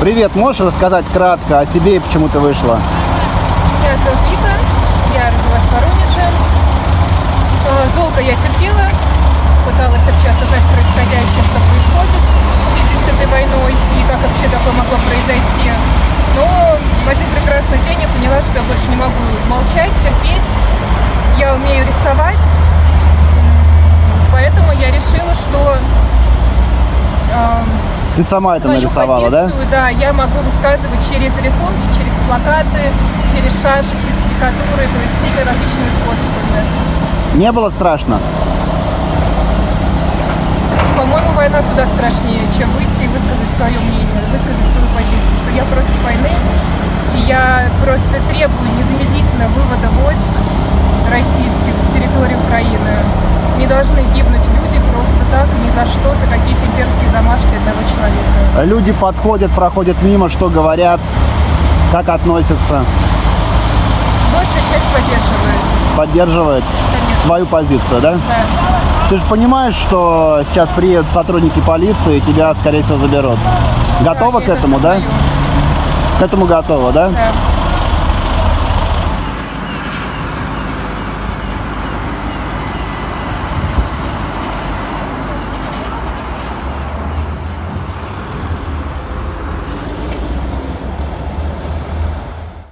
Привет, можешь рассказать кратко о себе и почему ты вышла? Меня зовут Вика, я родилась в Воронеже. Э, Долго я терпела, пыталась вообще осознать происходящее, что происходит в связи с этой войной и как вообще такое могло произойти. Но в один прекрасный день я поняла, что я больше не могу молчать, терпеть. Я умею рисовать, поэтому я решила, что эм, Ты сама это свою нарисовала, да? позицию, да, я могу высказывать через рисунки, через плакаты, через шаши, через карикатуры, то есть всеми различными способами. Не было страшно? По-моему, война куда страшнее, чем выйти и высказать свое мнение, высказать свою позицию, что я против войны, и я просто требую незамедлительно вывода войск российских с территории Украины. Не должны гибнуть люди просто так, ни за что, за имперские замашки одного человека. Люди подходят, проходят мимо, что говорят, как относятся, Большая часть поддерживает, поддерживают конечно. свою позицию, да? Да. Ты же понимаешь, что сейчас приедут сотрудники полиции и тебя, скорее всего, заберут. Готова я к это этому, да? К этому готова, да? Да.